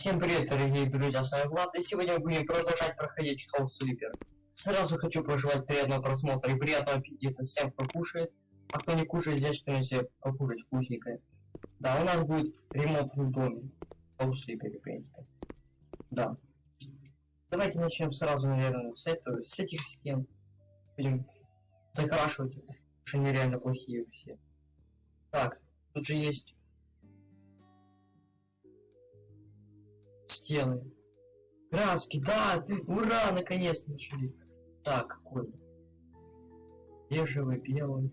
Всем привет, дорогие друзья, с вами Влад, и сегодня мы будем продолжать проходить House Sleeper. Сразу хочу пожелать приятного просмотра и приятного аппетита всем, кто кушает. А кто не кушает, здесь что себе покушать вкусненькое. Да, у нас будет ремонт в доме. House Sleeper, в принципе. Да. Давайте начнем сразу, наверное, с этого, с этих стен. Будем закрашивать, потому что они реально плохие все. Так, тут же есть стены. Краски, да, ты, ура, наконец нашли. Так, какой? Бежевый, белый.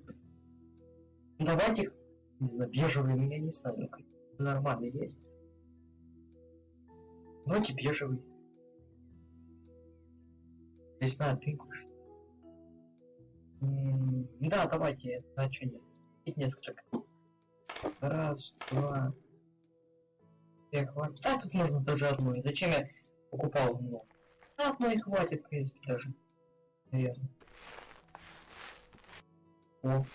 Ну, давайте не знаю, бежевый, ну я не знаю, ну нормально есть. Давайте бежевый. Не знаю, ты кушай. Да, давайте, а что нет? Ведь несколько. Раз, два, я хватит. А тут можно даже одну. Зачем я покупал много? А, одной хватит, в принципе, даже. Наверное. О,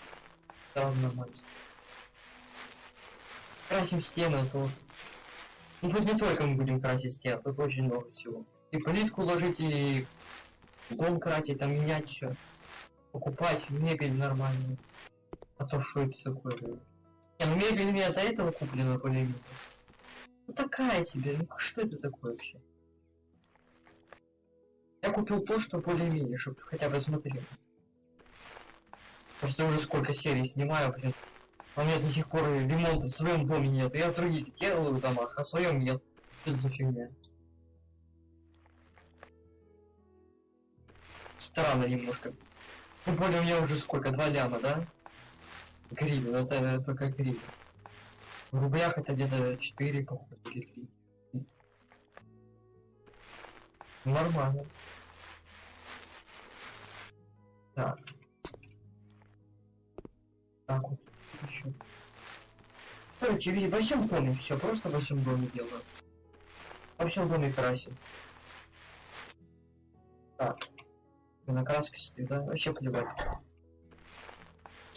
сразу нормально. Красим стены, а то Ну тут не только мы будем красить стены, тут очень много всего. И плитку ложить, и дом красить, там менять все. Покупать мебель нормальную. А то что это такое? Не, ну мебель у меня до этого куплена более-менее. Ну такая тебе, ну что это такое вообще? Я купил то, что более-менее, чтобы хотя бы смотреть. Просто уже сколько серий снимаю, блин. А у меня до сих пор ремонта в своем доме нет. Я в других делаю в домах, а в своем нет. Что это за фигня? Странно немножко. Тем более у меня уже сколько? Два ляма, да? Гривен, это только гривен. В рублях это где-то 4, походу, или 3. Нормально. Так. Так вот. Еще. Короче, видите, во всем доме все, просто во всем доме делаю. Во всем доме красим. Так. На краски стоит, да? Вообще плевать.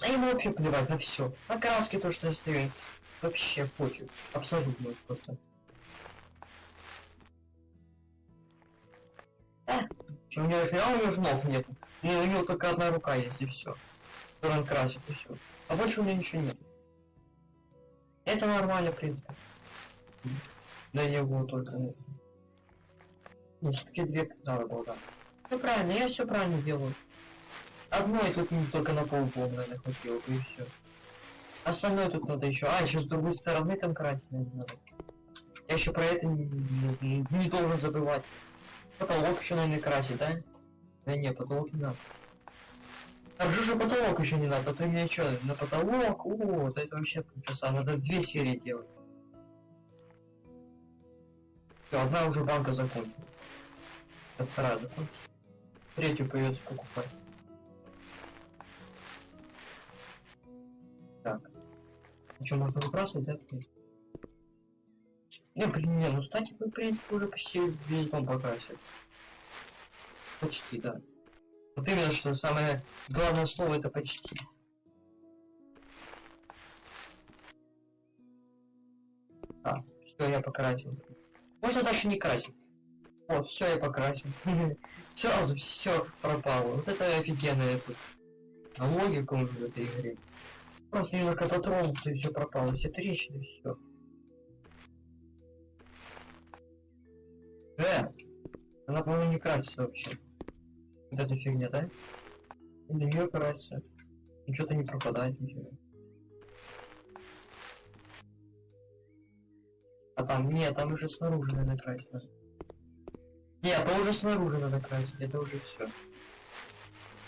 А ему вообще плевать на все. На краски то, что стоит. Вообще пофиг. Абсолютно просто. У него же, а у него же ног нет. Ну, у него только одна рука есть и все. Которую он красит и все. А больше у него ничего нет. Это нормально, в принципе. Для него только. Ну, все-таки две надо было, да. Все правильно, я все правильно делаю. Одной тут не только на полгода, наверное, хватило, и все. Остальное тут надо еще. А, еще с другой стороны там красить надо. Я еще про это не, не, не должен забывать. Потолок еще, наверное, красить, да? Да не, потолок не надо. А же потолок еще не надо, а ты мне что, на потолок? О, это вообще полчаса, надо две серии делать. Все, одна уже банка закончилась. Вторая закончится. Третью придется покупать. Что, можно выбрасывать, да? Не, блин, не, ну кстати, вы, в принципе, уже почти весь дом покрасили. Почти, да. Вот именно, что самое главное слово это почти. А, все, я покрасил. Можно дальше не красить. Вот, все, я покрасил. Сразу все пропало. Вот это офигенная тут логика уже в этой игре. Просто немножко дотронулся и все пропало. Все трещины, все. Э! Она, по-моему, не красится вообще. Вот эта фигня, да? Или нее красится. Ничего-то не пропадает, ничего. А там, нет, там уже снаружи надо красить. Нет, это уже снаружи надо красить, это уже все.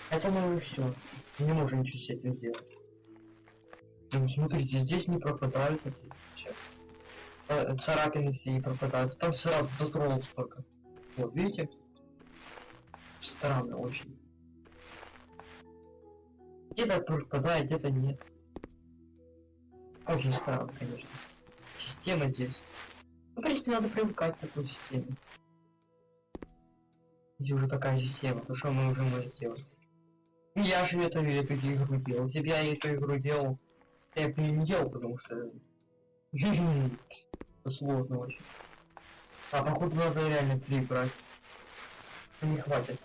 Это мы все. Не можем ничего с этим сделать. Ну, смотрите, здесь не пропадают эти э, царапины все не пропадают. Там сразу дотронулся только. Вот, видите? Странно очень. Где-то пропадает, где-то нет. Очень странно, конечно. Система здесь. Ну, в принципе, надо привыкать к такой системе. Здесь уже такая система, то что мы уже можем сделать? Я же эту, эту игру делал. Бы я эту игру делал, я бы не делал, потому что... сложно очень. А походу надо реально три брать. Не хватит.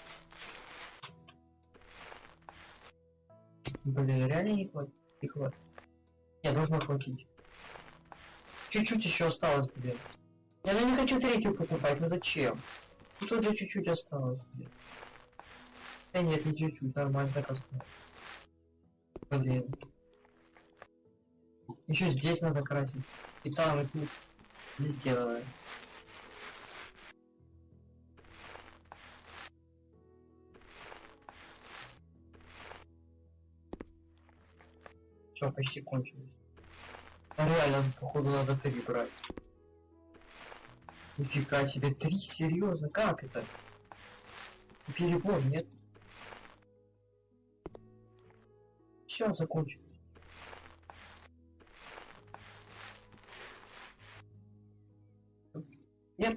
Блин, реально не хватит. Не хватит. Не, должно хватить. Чуть-чуть еще осталось, блин. Я ну не хочу третью покупать, ну зачем? Ну тут же чуть-чуть осталось, блин. Да нет, не чуть-чуть, нормально так осталось. Блин. Еще здесь надо красить. И там, и тут. Везде надо. Все, почти кончилось. Реально, походу, надо три брать. Нифига себе, три? Серьезно? Как это? Перебор, нет? Все, закончилось.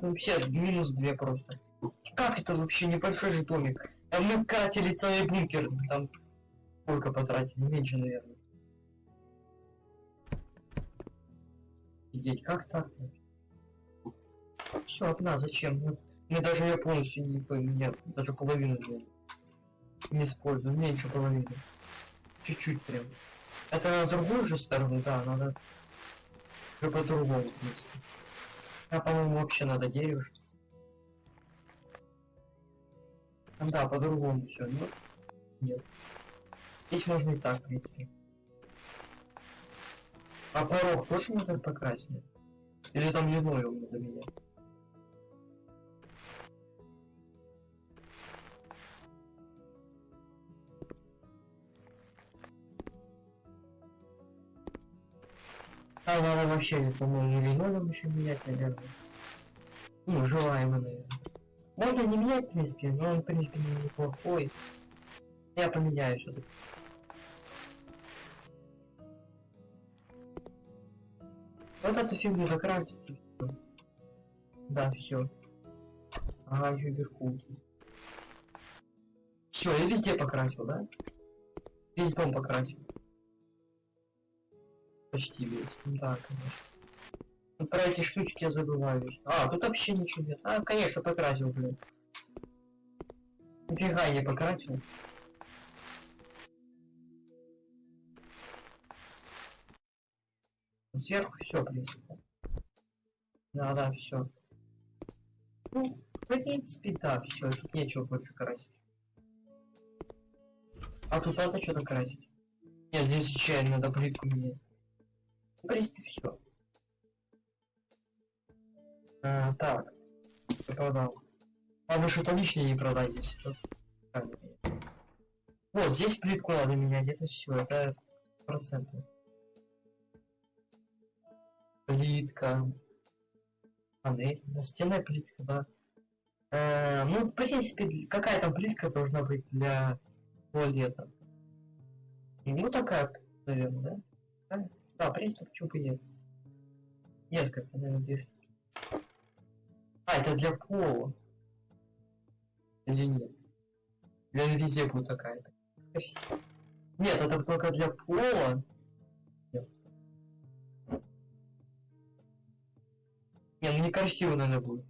Вообще минус две просто. Как это вообще небольшой же домик? А мы катили целый бункер, там сколько потратили, меньше, наверное. Офигеть, как так? Все, одна, зачем? Ну, Мне даже я полностью не поменял, даже половину не, не использую, меньше половины. Чуть-чуть прям. Это на другую же сторону, да, надо по-другому, в принципе. А по-моему вообще надо дерево. Да, по-другому все. Ну, нет. Здесь можно и так, в принципе. А порог тоже можно покрасить? Или там линолеум надо менять? А надо вообще, по-моему, линолеум еще менять, наверное. Ну, желаемо, наверное. Можно не менять, в принципе, но он, в принципе, не неплохой. Я поменяю все-таки. Вот эту фигню закрафтить. Да, все. Ага, еще вверху. Все, я везде покрасил, да? Весь дом покрасил. Почти весь. Да, конечно. Ну, про эти штучки я забываю. А, тут вообще ничего нет. А, конечно, покрасил, блин. Нифига не покрасил. Сверху все, в принципе. Да, да, все. Ну, в принципе, да, все, тут нечего больше красить. А тут надо что-то красить. Нет, здесь чай надо плитку менять. Принципе, все. А, так. Я продал. А вы что-то лишнее не нет. Вот, здесь плитку надо менять, это все, это проценты. Плитка. Панель. Настенная плитка, да. Э, ну, в принципе, какая там плитка должна быть для туалета? Ну, такая, наверное, да? Да, в принципе, почему бы и нет. Несколько, наверное, две штуки. А, это для пола. Или нет? Или везде будет такая-то? Нет, это только для пола. Нет. Не, ну некрасиво, наверное, будет.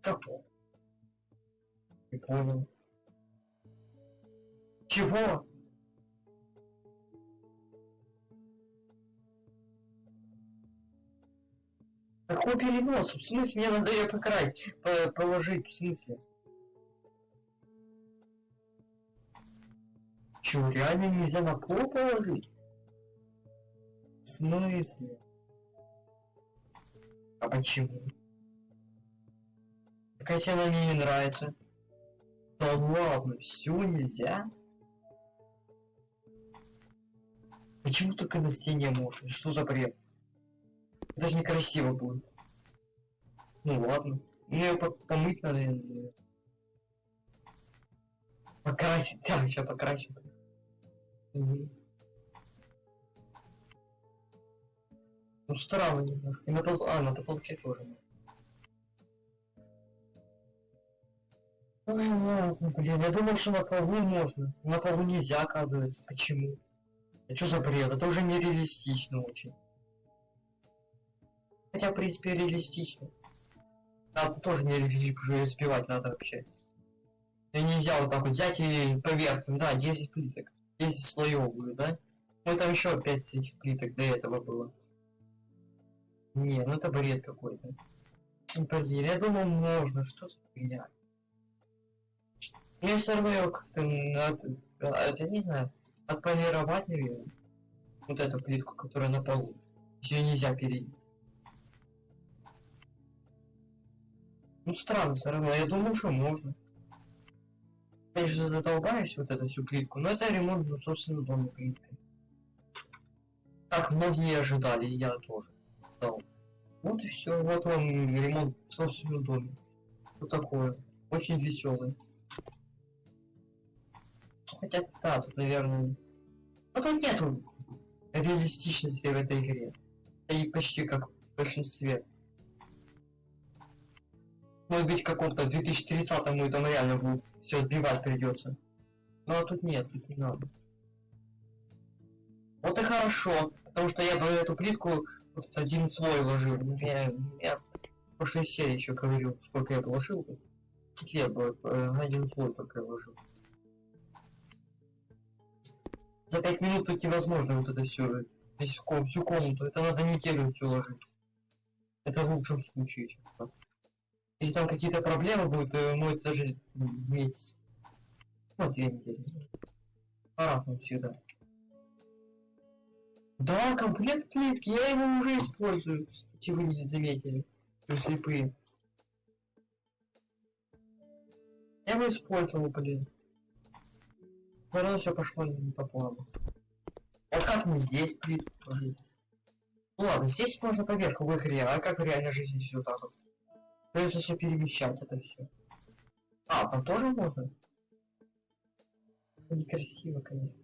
Как? Не понял. Чего? Какой перенос? В смысле, мне надо ее покрасить, по положить, в смысле? Чё, реально нельзя на пол положить? В смысле? А почему? Такая она мне не нравится. Да ладно, все нельзя? Почему только на стене можно? Что за бред? Даже некрасиво будет. Ну ладно. Мне ее по помыть надо. наверное. Покрасить. Да, сейчас покрасим. Мгм. Ну странно немножко. И на пол... А, на потолке тоже. Ой, ладно, блин, я думал, что на полу можно. На полу нельзя, оказывается. Почему? А что за бред? Это уже нереалистично очень. Хотя, в принципе, реалистично. Тут тоже не реалистично, уже успевать надо вообще. И нельзя вот так вот взять и поверх, да, 10 плиток. 10 слоев будет, да? Ну там еще 5 этих плиток до этого было. Не, ну это бред какой-то. Блин, я думал можно, что за фигня. Мне все равно как-то надо, это не знаю, отполировать, наверное. Вот эту плитку, которая на полу. Ее нельзя перейти. Ну странно, все равно. Я думал, что можно. Конечно, задолбаешь вот эту всю плитку, но это ремонт в собственном доме плиткой. Так многие ожидали, и я тоже. Да. Вот и все, вот вам ремонт в собственном доме. Вот такое. Очень веселый. Хотя, да, тут, наверное... Ну тут нет реалистичности в этой игре. И почти как в большинстве. Может быть, каком-то 2030-му там реально будет все отбивать придется. Ну а тут нет, тут не надо. Вот и хорошо, потому что я бы эту плитку вот один слой ложил. Я, я в прошлой серии еще говорил, сколько я положил. Я бы э, один слой только ложил. За пять минут тут невозможно вот это все, весь всю комнату. Это надо неделю все ложить. Это в лучшем случае. Честно. Если там какие-то проблемы будут, то может даже месяц. Ну, две недели. По-разному всегда. Да, комплект плитки, я его уже использую. Если вы не заметили. Вы слепые. Я его использовал, блин. Второе все пошло не по плану. А как мне здесь плитку? Ну ладно, здесь можно поверх в игре, а как в реальной жизни все так вот? Придется все перемещать это все. А, там тоже можно? Некрасиво, конечно.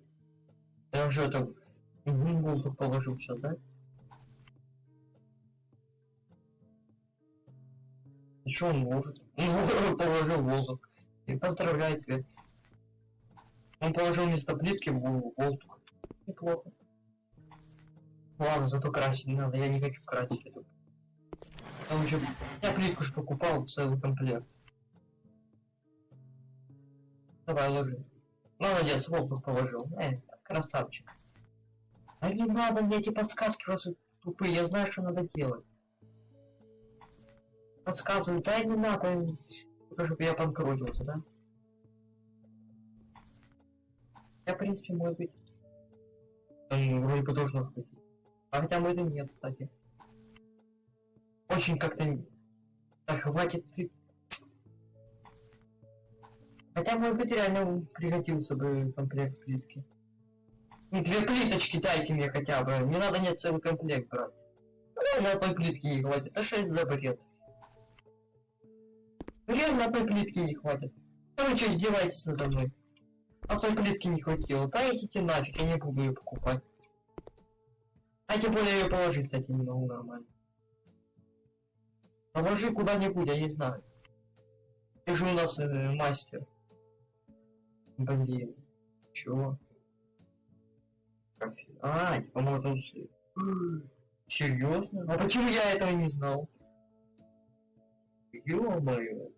Я уже там воздух положил сейчас, да? Еще он может. Он положил воздух. И поздравляю тебя. Он положил вместо плитки в воздух. Неплохо. Ладно, зато красить не надо. Я не хочу красить эту там еще... Я плитку же покупал, целый комплект. Давай, ложи. Молодец, воздух положил. Эй, красавчик. А не надо мне эти подсказки ваши тупые, я знаю, что надо делать. Подсказываю, да не надо, только чтобы я банкротился, да? Я, в принципе, может быть... Он вроде бы должен хватить. А хотя бы это нет, кстати очень как-то... Да хватит. Хотя, может быть, реально пригодился бы комплект плитки. Ну, две плиточки дайте мне хотя бы. Не надо нет целый комплект брать. Реально одной плитки не хватит. А что это за бред? Реально одной плитки не хватит. А вы что, издеваетесь надо мной? Одной плитки не хватило. Да идите нафиг, я не буду ее покупать. А тем более ее положить, кстати, не могу нормально. Положи куда-нибудь, я не знаю. Ты же у нас э, мастер. Блин. Чего? Кофе. А, типа можно... Серьезно? А почему я этого не знал? Ё-моё.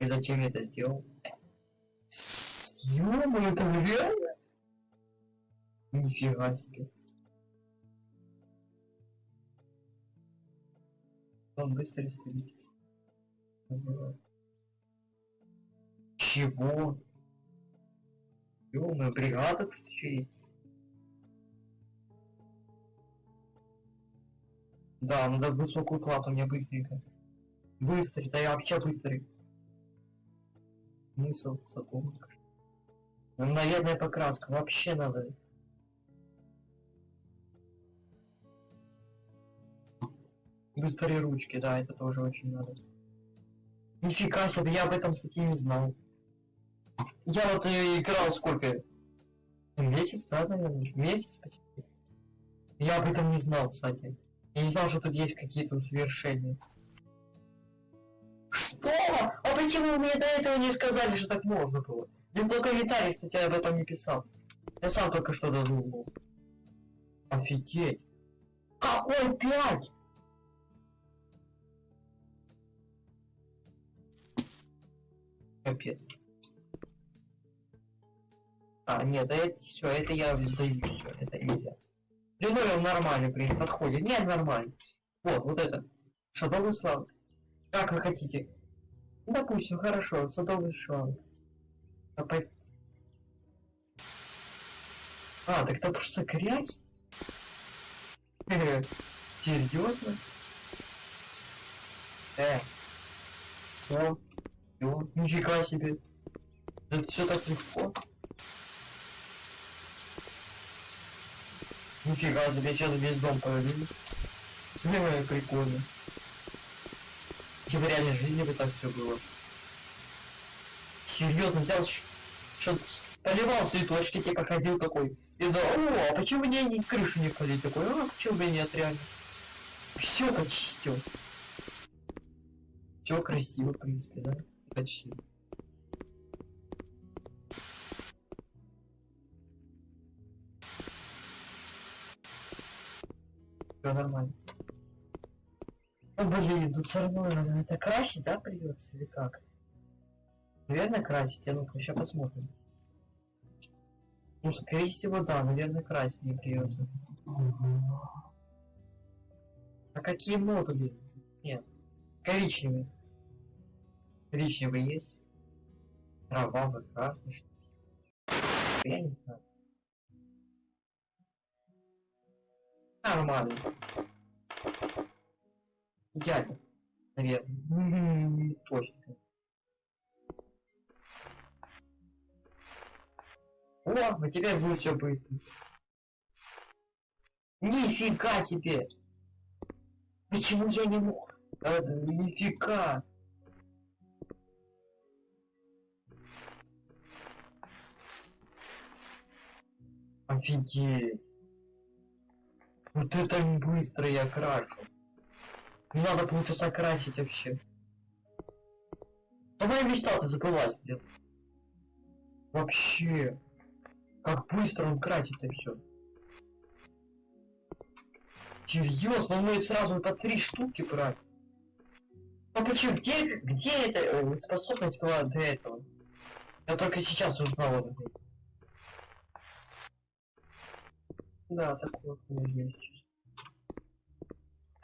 И зачем я это сделал? Ё-моё, это реально? Нифига себе. Он быстро истребитель. Чего? Ё-моё, бригада тут еще есть. Да, надо высокую плату мне быстренько. Быстрый, да я вообще быстрый. Смысл задумка. Мгновенная покраска. Вообще надо. Быстрые ручки, да, это тоже очень надо. Нифига себе, я об этом, кстати, не знал. Я вот э, играл сколько? Месяц, да, наверное? Месяц почти. Я об этом не знал, кстати. Я не знал, что тут есть какие-то усовершения. А почему мне до этого не сказали, что так можно было? Никто комментарий, кстати, об этом не писал. Я сам только что додумал. Офигеть. Какой пять? Капец. А, нет, это все, это я сдаю все, это нельзя. Придумал нормально, блин, подходит. Нет, нормально. Вот, вот это. Шадовый слав. Как вы хотите? Допустим, хорошо, садовый шланг. А, по... а так это просто грязь? Серьезно? Э. Все. Все. Нифига себе. Это все так легко. Нифига себе, сейчас весь дом. Ну, прикольно. Типа в реальной жизни бы так все было. Серьезно, взял, что поливал цветочки, типа ходил такой. И да, о, а почему мне не крышу не полить? Такой, а почему бы нет, реально. Все почистил. Все красиво, в принципе, да? Почти. Все нормально. О, блин, тут равно надо это красить, да, придется или как? Наверное, красить. Я ну-ка, сейчас посмотрим. Ну, скорее всего, да, наверное, красить не придется. А какие модули? Нет. Коричневый. Коричневый есть. Кровавый, красный, что Я не знаю. Нормально. Идеально. Наверное. Точно. О, а теперь будет все быстро. Нифига себе! Почему я не мог? А, нифига! Офигеть! Вот это быстро я крашу. Надо полчаса красить вообще. Моя мечта-то забылась где-то. Вообще. Как быстро он красит и все. Серьезно, он может сразу по три штуки брать. А почему? Где, где эта э, способность была до этого? Я только сейчас узнал об этом. Да, такое есть.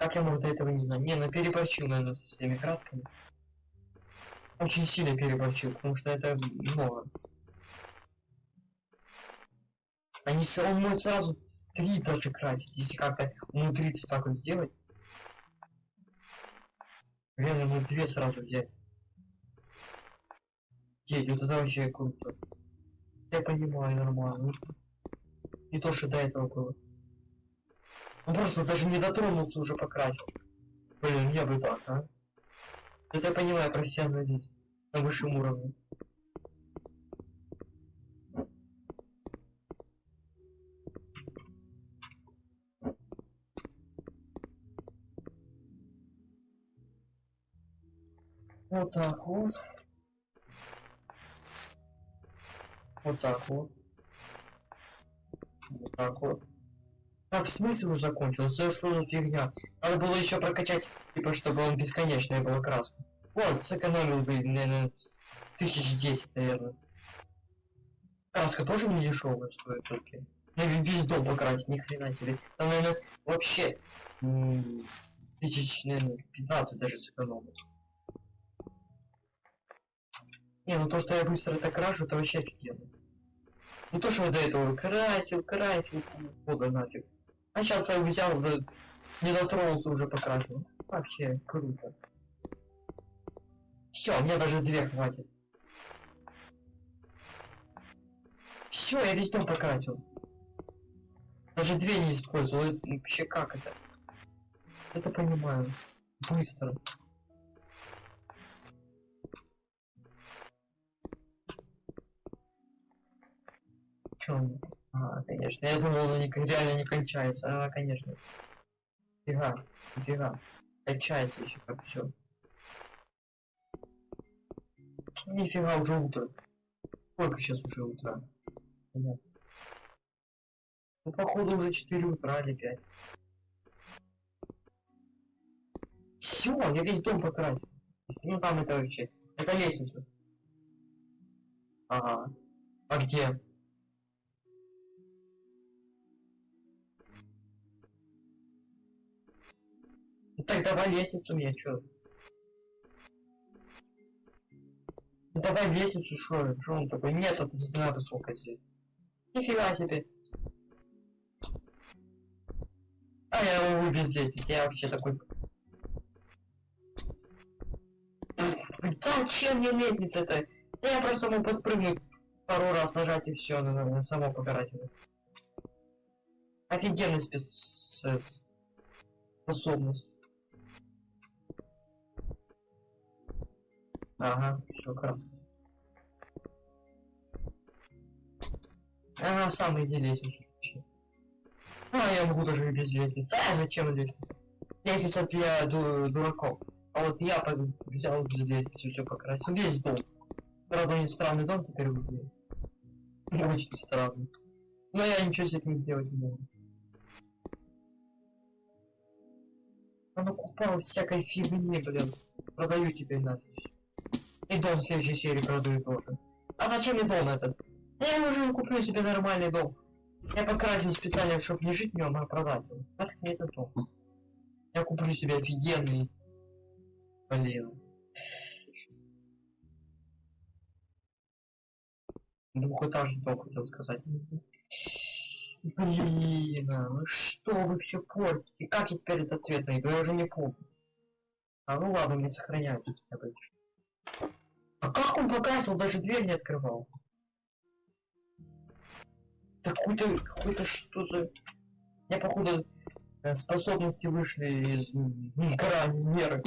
Как я мог до этого не знать? Не, ну переборчил, наверное, с всеми красками. Очень сильно переборчил, потому что это много. Они он может сразу три даже красить, если как-то умудриться так вот сделать. Реально ему две сразу взять. Деть, вот это вообще круто. Я понимаю нормально. Не то, что до этого было. Он просто даже не дотронулся уже покрасил. Блин, я бы так, а? Это я понимаю, профессионалист. На высшем уровне. Вот так вот. Вот так вот. Вот так вот. А в смысле уже закончилось? Да что за фигня? Надо было еще прокачать, типа, чтобы он бесконечная была краска. Вот, сэкономил бы, наверное, тысяч десять, наверное. Краска тоже не дешевая стоит только. На весь дом покрасить, ни хрена себе. Там, наверное, вообще тысяч, наверное, 15 даже сэкономил. Не, ну то, что я быстро это крашу, это вообще офигенно. Не то, что я до этого красил, красил, бога нафиг. А сейчас я взял, уже не дотронулся, уже покрасил. Вообще круто. Все, мне даже две хватит. Все, я весь дом покрасил. Даже две не использовал. Вообще как это? Это понимаю. Быстро. Чё он? А, конечно. Я думал, она реально не кончается. А, конечно. Фига. Фига. Кончается еще как все. Нифига, уже утро. Сколько сейчас уже утра? Понятно. Ну, походу, уже 4 утра или 5. Все, я весь дом покрасил. Ну, там это вообще. Это лестница. Ага. А где? Так давай лестницу мне, чё? Ну, давай лестницу, шо? Шо он такой? Нет, это стена высокая здесь. Нифига себе. А я его без лестницы, я вообще такой... Зачем мне лестница-то? Я просто мог подпрыгнуть пару раз, нажать и все, на, на, само покарательно. Офигенный спец... способность. Ага, хорошо. Ага, сам иди лестницу. А, я могу даже без лестницы. А, зачем лестница? Лестница для ду дураков. А вот я взял для лестницы все покрасил. Весь дом. Правда, у странный дом теперь выглядит. Очень странный. Но я ничего с этим делать не могу. Он окупал всякой фигни, блин. Продаю тебе нафиг. И дом в следующей серии продаю тоже. А зачем мне дом этот? Я уже куплю себе нормальный дом. Я покрасил специально, чтобы не жить в нем, а продать его. Так мне это дом. Я куплю себе офигенный. Блин. Двухэтажный дом, хотел сказать. Блин, а ну что вы все портите? Как я теперь этот цвет найду? Я уже не помню. А ну ладно, мне сохраняются хотя бы. А как он покрасил? Даже дверь не открывал. Какой-то, какой-то что за... Я походу э, способности вышли из крайней меры.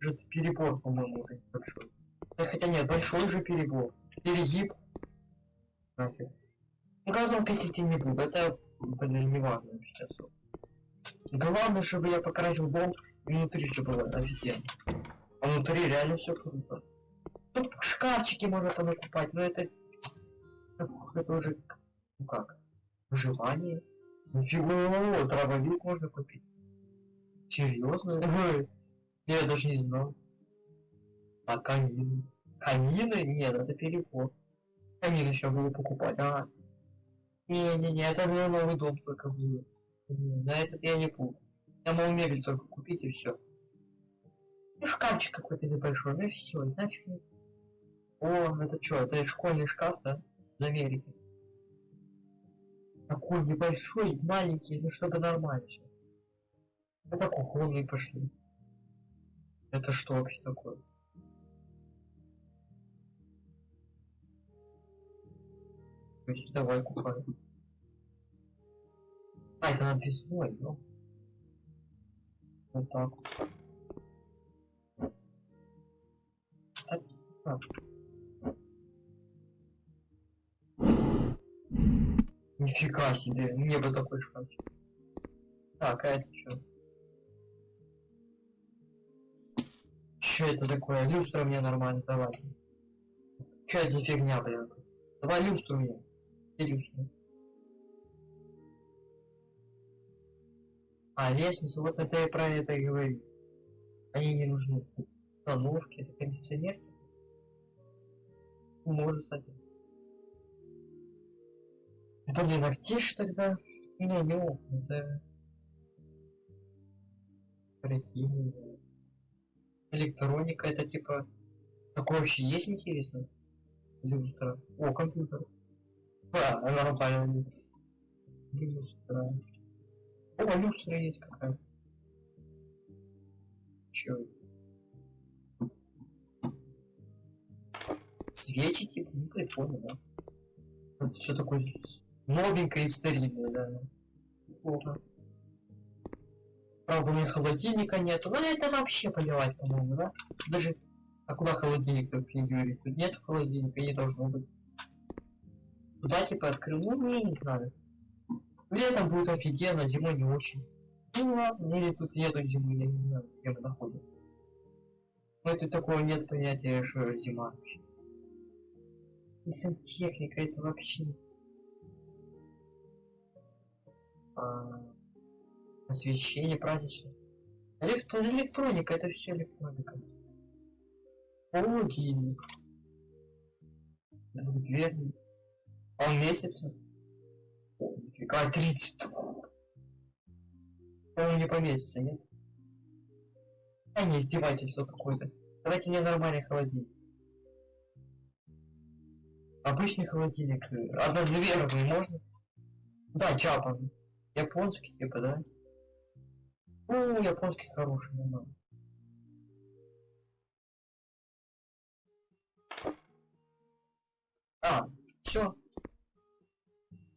Уже перебор, по-моему, большой. Да, хотя нет, большой же перебор. Перегиб. Нафиг. Ну, газом косить не буду, это, блин, не важно сейчас. Главное, чтобы я покрасил дом внутри, чтобы было офигенно. А внутри реально все круто. Шкафчики можно понакупать, но это... Это уже... Ну как? Выживание? Ничего, травовик можно купить. Серьезно? Я даже не знал. А камины? Камины? Нет, это переход. Камин еще буду покупать, а. Не-не-не, это для новый дом только будет. На этот я не буду. Я могу мебель только купить и все. Ну, шкафчик какой-то небольшой, ну и все, нафиг не о, это что, это школьный шкаф, да? В. Такой небольшой, маленький, ну чтобы нормально все. Это кухонные пошли. Это что вообще такое? Давай купаем. А, это надвесной, ну. Вот так. Так, так. Нифига себе, мне бы такой шкафчик. Так, а это что? Что это такое? Люстра мне нормально, давай. Что это фигня, блин? Давай люстру мне. Где люстру? А, лестница, вот это я про это и говорю. Они не нужны. Установки, это кондиционер. Может, кстати. Блин, а где ж тогда? Не, не окна, да. Прикинь. Электроника, это типа... Такое вообще есть интересно? Люстра. О, компьютер. А, нормально. Люстра. О, люстра есть какая. Чё? Свечи типа, ну прикольно, да. Это что такое здесь? Новенькая и стерильная, да. Плохо. Правда, у меня холодильника нету. Ну, это вообще поливать, по-моему, да? Даже... А куда холодильник, как Юрий? Тут нет холодильника, не должно быть. Туда, типа, открыл? Ну, я не знаю. Летом будет офигенно, зимой не очень. Ну ладно, или тут нету зимы, я не знаю, где мы находимся. Ну, это такого нет понятия, что зима вообще. И сантехника это вообще... освещение праздничное. Электро электроника, это все электроника. Холодильник. Двухдверный. А он месяца? О, нифига, 30. По-моему, не поместится, нет? А не издевательство какое-то. Давайте мне нормальный холодильник. Обычный холодильник. э, Однодверный можно? Да, чапа. Японский, типа, да? Ну, японский хороший, нормально. А, все.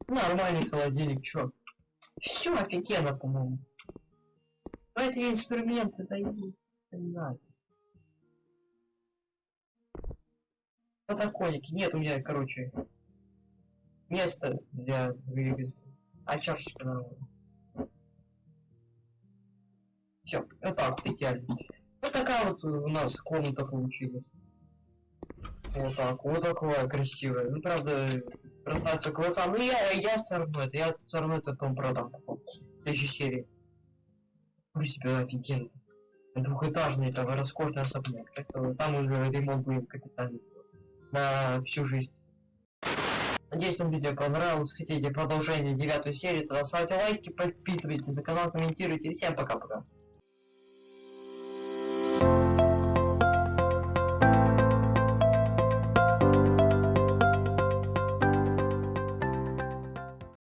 Нормальный холодильник, чё? Все офигенно, по-моему. Но эти инструменты, да я не знаю. Подоконники. Нет у меня, короче, места для двигателя. А чашечка нормально. Все, вот так идеально. Вот такая вот у нас комната получилась. Вот так, вот такое красивое. Ну, правда, бросаться глаза. Ну, я, я все равно это, я все равно это потом продам. В следующей серии. В принципе, офигенно. Двухэтажный, там, роскошный особняк. Там уже ремонт будет капитальный. На всю жизнь. Надеюсь, вам видео понравилось. Хотите продолжение девятой серии, тогда ставьте лайки, подписывайтесь на канал, комментируйте. Всем пока-пока.